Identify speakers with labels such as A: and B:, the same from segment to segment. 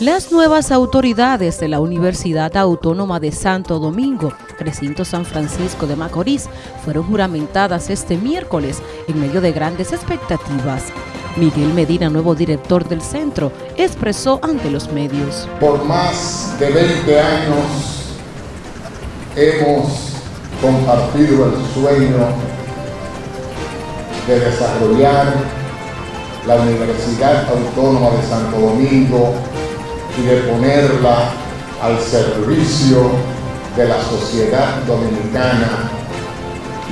A: Las nuevas autoridades de la Universidad Autónoma de Santo Domingo, recinto San Francisco de Macorís, fueron juramentadas este miércoles en medio de grandes expectativas. Miguel Medina, nuevo director del centro, expresó ante los medios.
B: Por más de 20 años hemos compartido el sueño de desarrollar la Universidad Autónoma de Santo Domingo y de ponerla al servicio de la sociedad dominicana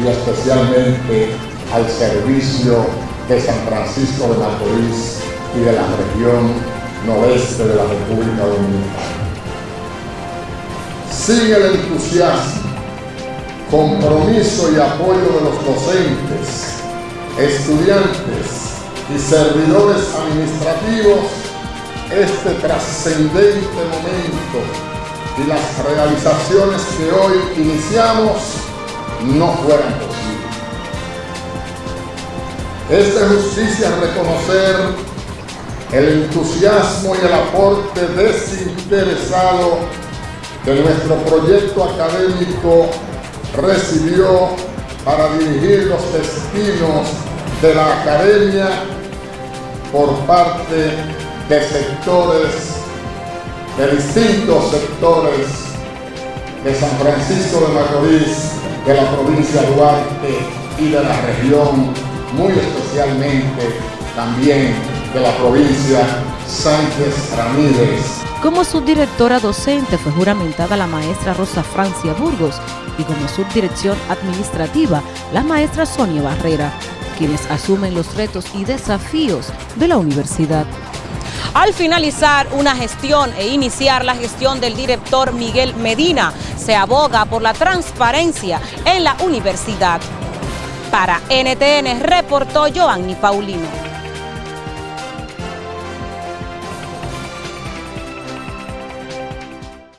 B: y especialmente al servicio de San Francisco de Macorís y de la región noroeste de la República Dominicana. Sigue el entusiasmo, compromiso y apoyo de los docentes, estudiantes y servidores administrativos este trascendente momento y las realizaciones que hoy iniciamos no fueran posibles. Es de justicia reconocer el entusiasmo y el aporte desinteresado que nuestro proyecto académico recibió para dirigir los destinos de la academia por parte de sectores, de distintos sectores de San Francisco de Macorís, de la provincia de Duarte y de la región, muy especialmente también de la provincia Sánchez Ramírez.
A: Como subdirectora docente fue juramentada la maestra Rosa Francia Burgos y como subdirección administrativa la maestra Sonia Barrera, quienes asumen los retos y desafíos de la universidad.
C: Al finalizar una gestión e iniciar la gestión del director Miguel Medina, se aboga por la transparencia en la universidad. Para NTN reportó Joanny Paulino.